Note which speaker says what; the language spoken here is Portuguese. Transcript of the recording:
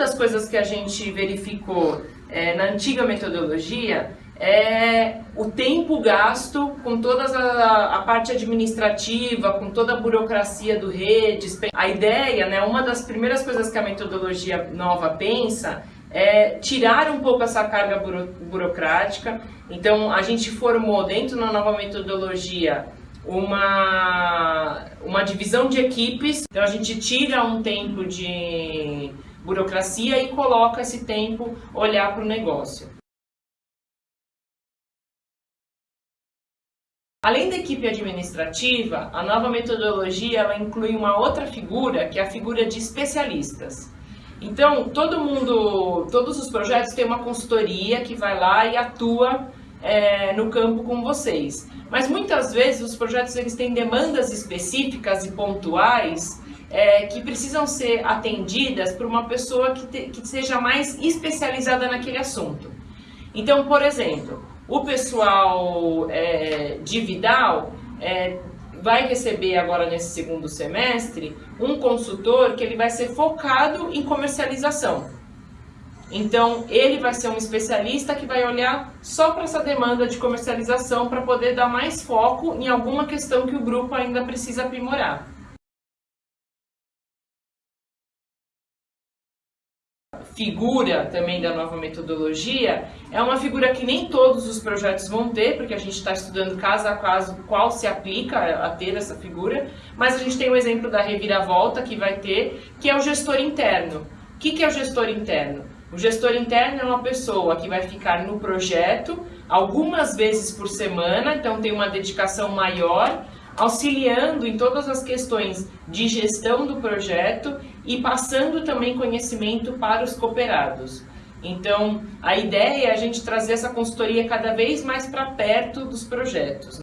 Speaker 1: das coisas que a gente verificou é, na antiga metodologia é o tempo gasto com toda a, a, parte administrativa, com toda a burocracia do redes. A ideia, né, uma das primeiras coisas que a metodologia nova pensa é tirar um pouco essa carga buro, burocrática. Então, a gente formou dentro da nova metodologia uma, uma divisão de equipes. Então, a gente tira um tempo de burocracia e coloca esse tempo olhar para o negócio. Além da equipe administrativa, a nova metodologia ela inclui uma outra figura, que é a figura de especialistas. Então, todo mundo, todos os projetos têm uma consultoria que vai lá e atua é, no campo com vocês. Mas muitas vezes os projetos eles têm demandas específicas e pontuais é, que precisam ser atendidas por uma pessoa que, te, que seja mais especializada naquele assunto. Então, por exemplo, o pessoal é, de Vidal é, vai receber agora nesse segundo semestre um consultor que ele vai ser focado em comercialização. Então, ele vai ser um especialista que vai olhar só para essa demanda de comercialização para poder dar mais foco em alguma questão que o grupo ainda precisa aprimorar. Figura também da nova metodologia é uma figura que nem todos os projetos vão ter, porque a gente está estudando caso a caso qual se aplica a ter essa figura, mas a gente tem o exemplo da reviravolta que vai ter, que é o gestor interno. O que, que é o gestor interno? O gestor interno é uma pessoa que vai ficar no projeto algumas vezes por semana, então tem uma dedicação maior, auxiliando em todas as questões de gestão do projeto e passando também conhecimento para os cooperados. Então, a ideia é a gente trazer essa consultoria cada vez mais para perto dos projetos.